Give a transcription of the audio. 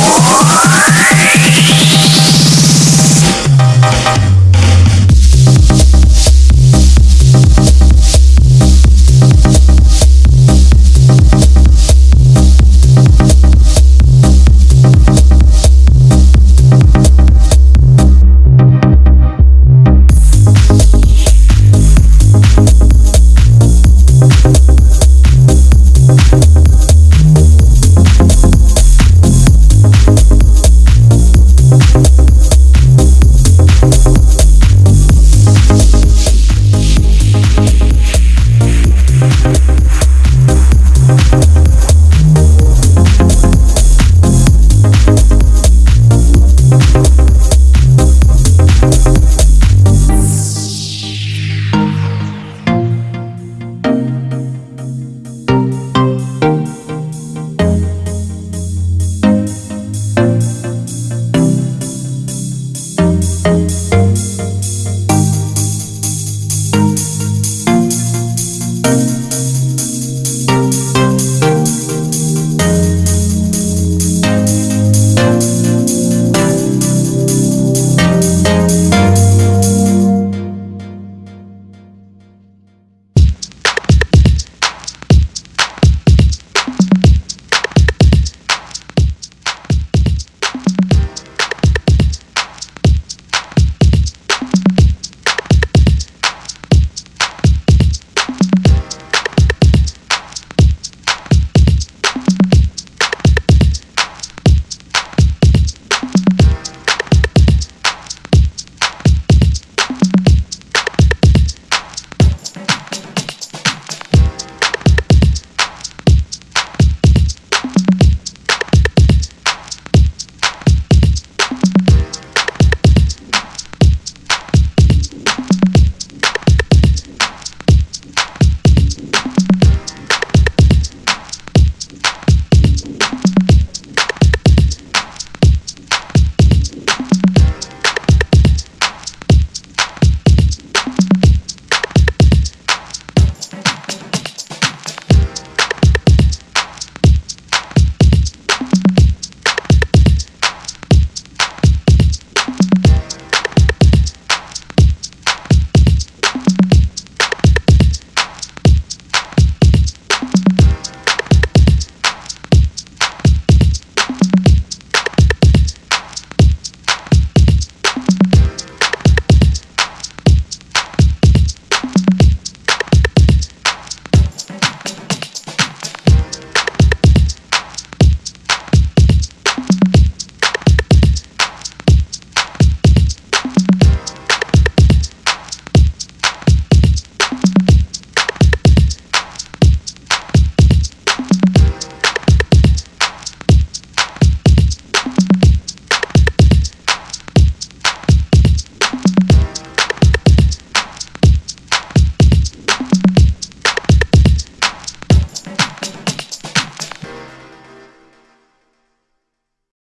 Oh,